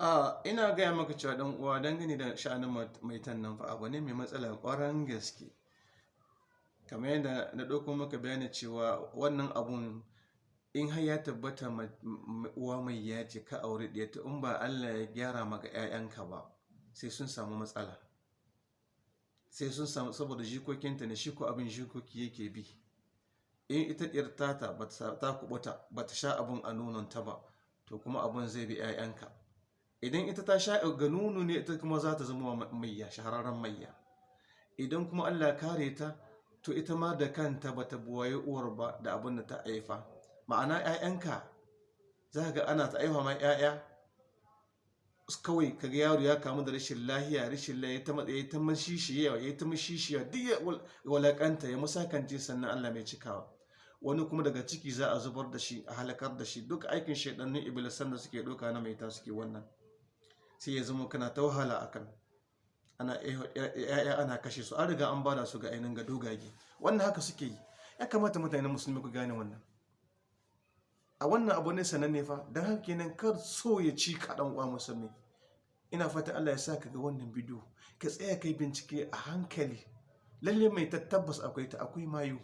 a ina gaya maka cewa dan uwa dangane da sha'anin maitan nan fa abu ne mai matsala ƙwarar gaske. Kamar yadda na ɗauko maka bayani cewa wannan abun in har ya tabbata uwa mai ya ce ka aure ɗaya ta in ba Allah ya gyara maka 'ya'yanka ba sai sun samu matsala. Sai sun samu saboda jikokinta ne shi ko abin jikoki yake bi. In ita ɗiyar tata ta kubuta ba ta sha abin a nononta ba to kuma abin zai bi 'ya'yanka idan ita ta sha ga nunu ne ita kuma za ta zama mayya shahararren mayya idan kuma Allah kare ta to ita ma da kanta ba ta buwaye uwar ba da abin da ta haifa. Ma'ana 'ya'yanka za ga ana ta aiwa ma 'ya'ya kawai kaga yaro ya kamu da rashin lahiya rashin lahiya ta matsayi ta ya ta duk ya walakanta ya musakance sannan Allah mai cikawa. Wani kuma daga ciki za a zubar da shi a halakar da shi. Duk aikin shaidannin iblisan da suke doka na mai ta suke wannan. Sai ya zama kana ta wahala akan ana ya'ya ana kashe su. An riga an ba da su ga ainihin ga dogage. Wannan haka suke yi. Ya kamata mutane musulmi ku gane wannan. A wannan abu ne sananne fa. Don haka kenan kar so ya ci kaɗan uwa musulmi. Ina fata Allah ya sa ka ga wannan bidiyo. Ka tsaya kai bincike a hankali. Lalle mai tabbas akwai ta akwai mayu.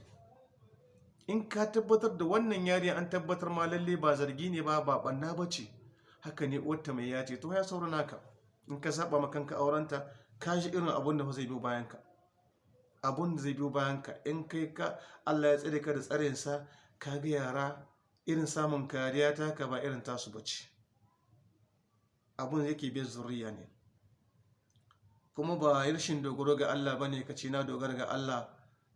In ka tabbatar da wannan yariya an tabbatar ma lalle ba zargi ne ba ba banna ba ce. Haka ne uwarta mai ya ce to ya saura naka in ka saba ma kanka aurenta ka ji irin abun da zai biyo bayan ka abun da zai biyo bayan ka in kai ka Allah ya tsare ka da tsarinsa ka ga yara irin samun kariya ta ka ba irin tasu bace abun yake bin zuriya ne. Kuma ba rashin dogaro ga Allah ba ne ka ce na dogara ga Allah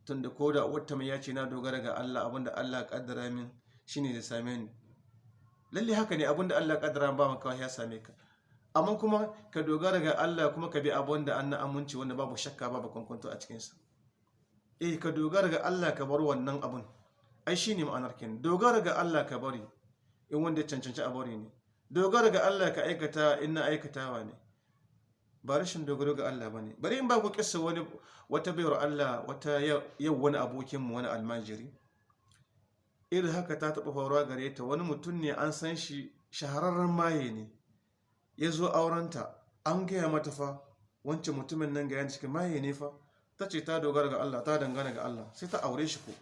tunda ko da wata mai ya ce na dogara ga Allah abin da Allah kaddara min shine da same ni. Lalle haka ne abin da Allah kaddara ba maka ya same ka. Amma kuma ka dogara ga Allah kuma ka bi abin da an aminci wanda babu shakka babu kwankwanto a cikinsa. Eh ka dogara ga Allah ka bar wannan abun. Ai shine ma'anar kin dogara ga Allah ka bari in wanda ya cancanci a bari ne. Dogara ga Allah ka aikata in na aikatawa ne. Ba rashin dogaro ga Allah ba ne bari in ba ku kissa wani wata bayar Allah wata yau wani abokin mu wani almajiri. Irin haka ta taɓa faruwa gare ta. Wani mutum ne an san shi shahararren maye ne. Ya zo aurenta an gaya mata fa wancan mutumin nan ga yan cikin maye ne fa? Ta ce ta dogara ga Allah ta dangana ga Allah. Sai ta aure shi ko.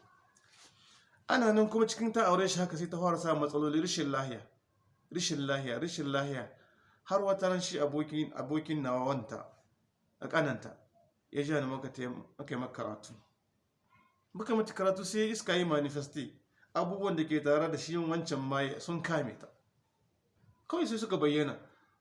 Ana nan kuma cikin ta aure shi haka sai ta fara sa matsaloli rishin lahiya rishin lahiya rishin lahiya. Har wata ran shi abokin abokin nawa wanta a kananta ya ji ni maka yi maka karatu. Muka mata karatu sai iska yi manifesti. Abubuwan da ke tare da shi wancan maye sun kame ta. Kawai sai suka bayyana.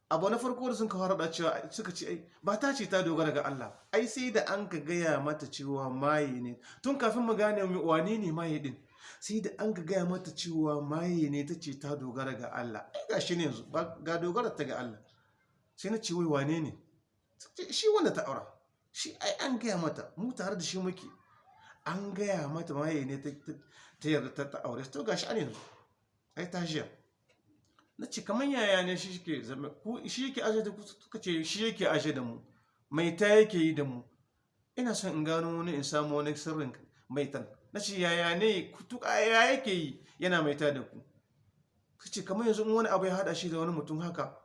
Abu na farko da sun kawo da cewa suka ce ba ta ce ta dogara ga Allah. Ai sai da an ka gaya mata cewa maye ne. Tun kafin mu gane wane ne maye din sai da an ka gaya mata cewa maye ne ta ce ta dogara ga Allah. Ai ga shi ne yanzu ga dogara ta ga Allah. Sai na ce wai wane ne? Shi wanda ta aura. Shi ai an gaya mata mu tare da shi muke. An gaya mata maye ne ta yarda ta aure to gashi an yanzu ai ta jiya. Na ce kamar yaya ne shi ke zama shi yake aje da kuka ce shi yake aje da mu. Mai ta yake yi da mu. Ina son in gano wani in samu wani sirrin maitan. Na ce yaya ne tuka ya yake yi yana mai ta da ku? Ka ce kamar yanzu wani abu ya hada shi da wani mutum haka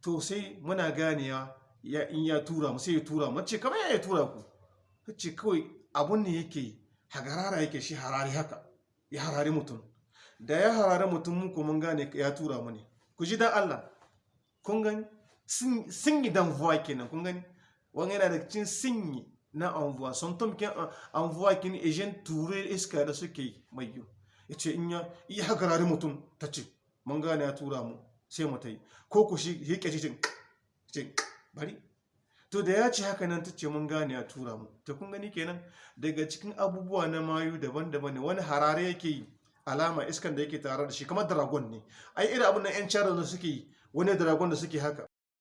to sai muna ganewa ya in ya tura mu sai ya tura mu. Ce kamar ya tura ku? Ce kawai abun ne yake hagarara yake shi harari haka ya harari mutum. Da ya harare mutum muku mun gane ya tura mu ne. Ku ji dan Allah. Kun gani? Sun yi dan vuwa kenan kun gani? Wani yana da cikin sun yi na envoi. Son tom kin envoi kin ejen ture iska da suke mai yi ya ce in ya iya hagarare mutum ta ce mun gane ya tura mu sai mu ta yi. Ko ku shi yake ce bari. To da ya ce haka nan ta ce mun gane ya tura mu ta kun gani kenan daga cikin abubuwa na mayu daban-daban ne. Wani harare yake yi alama iskan da yake tare da shi kamar dragon ne. Ai irin abin da yan chara da suke yi wani dragon da suke haka.